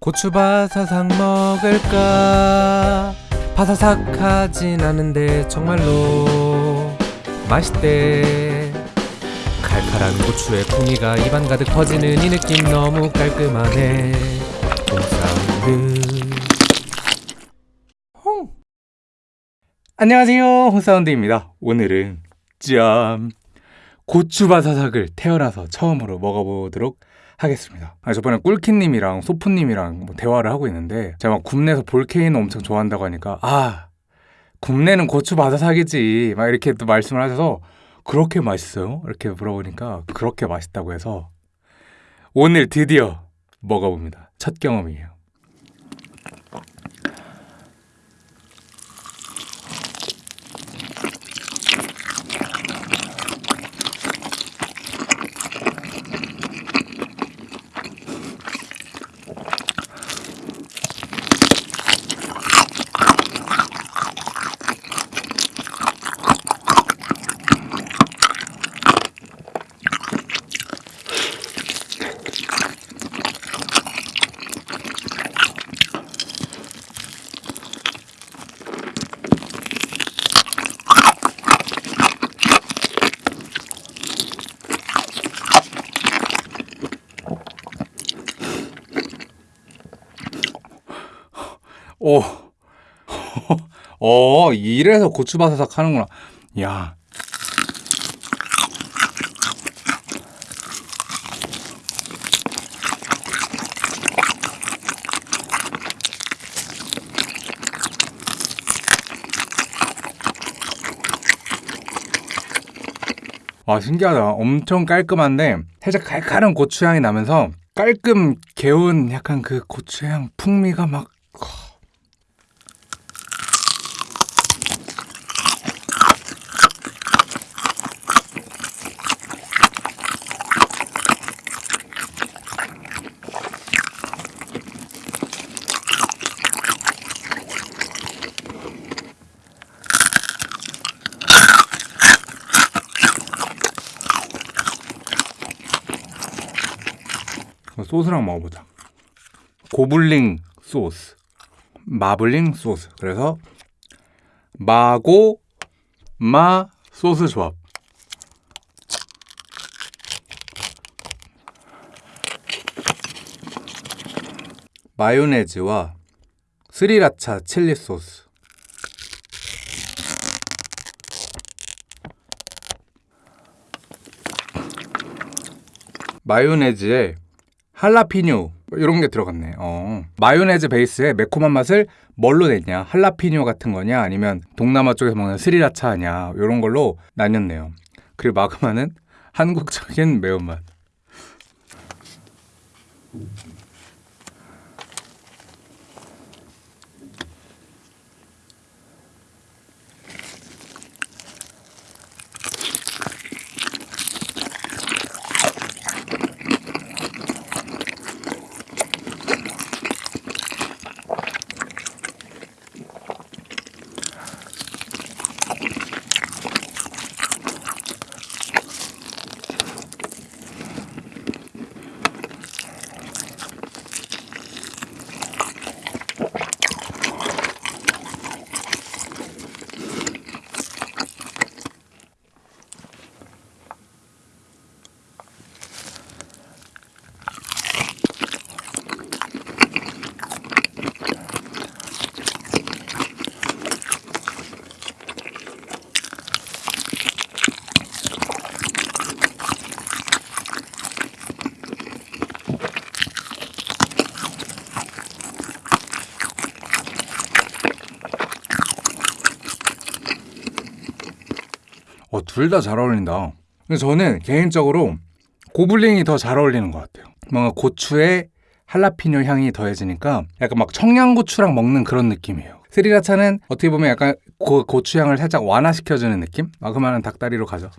고추바사삭 먹을까? 바사삭 하진 않은데 정말로 맛있대. 칼칼한 고추의 풍미가 입안 가득 퍼지는 이 느낌 너무 깔끔하네. 홍사운드. 홍! 안녕하세요. 홍사운드입니다. 오늘은 짠! 고추바사삭을 태어나서 처음으로 먹어보도록 하겠습니다. 아, 저번에 꿀키님이랑 소프님이랑 뭐 대화를 하고 있는데 제가 막 굽내서 볼케이노 엄청 좋아한다고 하니까 아 굽내는 고추 바사삭이지 막 이렇게 또 말씀을 하셔서 그렇게 맛있어요? 이렇게 물어보니까 그렇게 맛있다고 해서 오늘 드디어 먹어봅니다. 첫 경험이에요. 오, 어, 이래서 고추바사삭 하는구나. 야. 와, 신기하다. 엄청 깔끔한데, 살짝 칼칼한 고추향이 나면서, 깔끔 개운 약간 그 고추향 풍미가 막 소스랑 먹어보자. 고블링 소스, 마블링 소스. 그래서 마고 마 소스 조합. 마요네즈와 스리라차 칠리 소스. 마요네즈에 할라피뇨 이런 게 들어갔네. 어. 마요네즈 베이스에 매콤한 맛을 뭘로 냈냐? 할라피뇨 같은 거냐? 아니면 동남아 쪽에서 먹는 스리라차냐? 이런 걸로 나뉘었네요. 그리고 마그마는 한국적인 매운맛. 둘 다 잘 어울린다. 근데 저는 개인적으로 고블링이 더 잘 어울리는 것 같아요. 뭔가 고추에 할라피뇨 향이 더해지니까 약간 막 청양고추랑 먹는 그런 느낌이에요. 스리라차는 어떻게 보면 약간 고, 고추향을 살짝 완화시켜주는 느낌? 마그마는 닭다리로 가죠.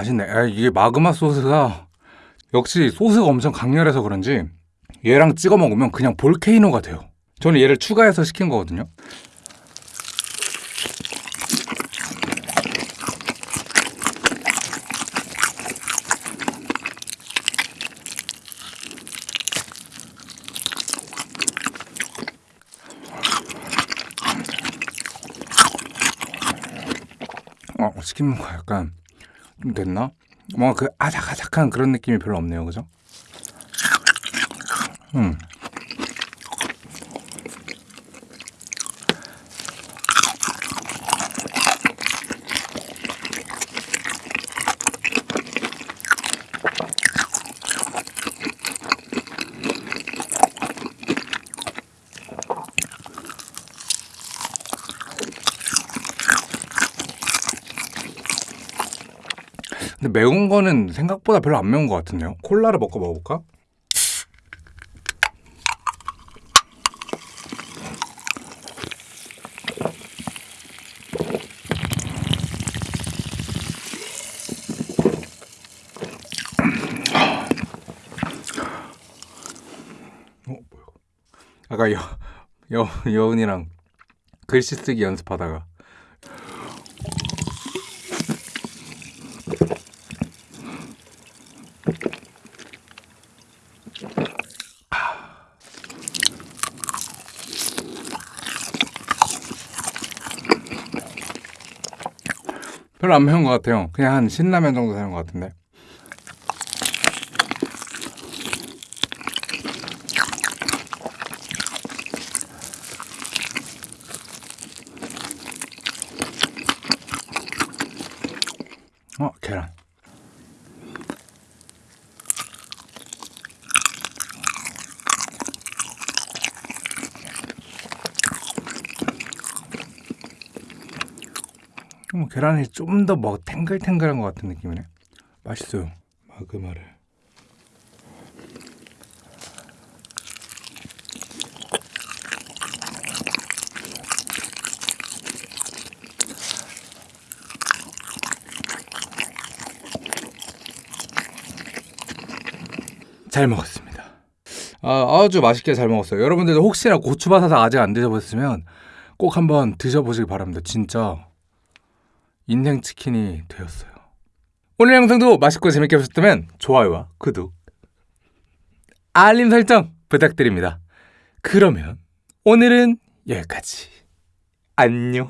맛있네. 아, 이게 마그마 소스가 역시 소스가 엄청 강렬해서 그런지 얘랑 찍어 먹으면 그냥 볼케이노가 돼요. 저는 얘를 추가해서 시킨 거거든요. 어, 시킨 거 약간 좀 됐나? 뭔가 그 아삭아삭한 그런 느낌이 별로 없네요, 그죠? 음. 근데 매운 거는 생각보다 별로 안 매운 것 같은데요? 콜라를 먹고 먹어볼까? 어? 아까 여, 여, 여운이랑 글씨 쓰기 연습하다가 별로 안 매운 것 같아요. 그냥 한 신라면 정도 되는 것 같은데. 어, 계란. 뭐 계란이 좀 더 뭐 탱글탱글한 것 같은 느낌이네. 맛있어요. 마그마를. 잘 먹었습니다. 아, 아주 맛있게 잘 먹었어요. 여러분들도 혹시나 고추바사삭 아직 안 드셔보셨으면 꼭 한번 드셔보시기 바랍니다. 진짜 인생 치킨이 되었어요. 오늘 영상도 맛있고 재밌게 보셨다면 좋아요와 구독, 알림 설정 부탁드립니다. 그러면 오늘은 여기까지. 안녕.